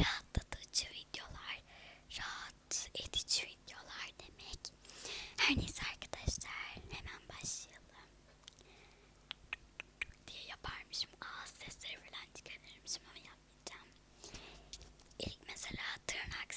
rahatlatıcı videolar, rahat edici videolar demek. Her neyse arkadaşlar hemen başlayalım. Diye yaparmışım. Ağız sesleri falan çıkarırmışım ama yapmayacağım. İlk mesela tırnak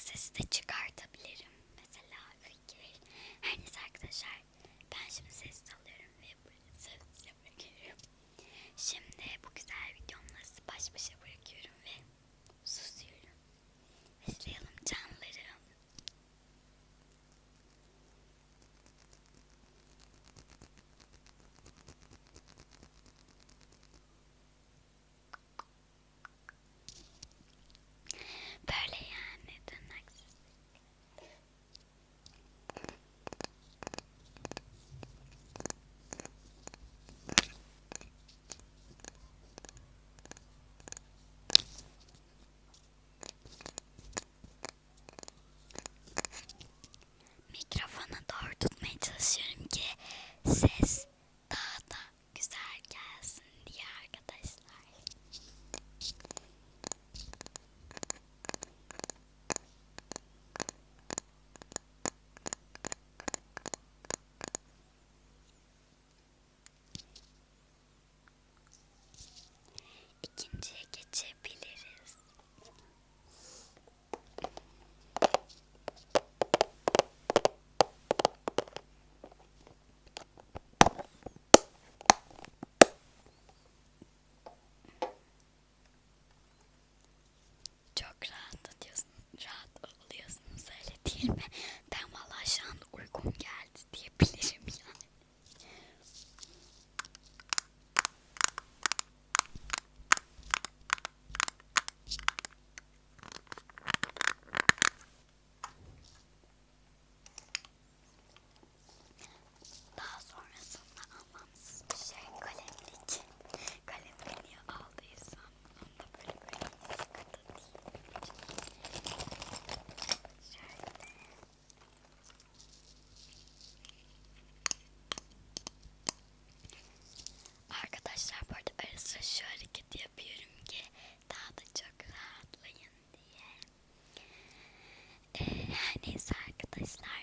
Neyse arkadaşlar.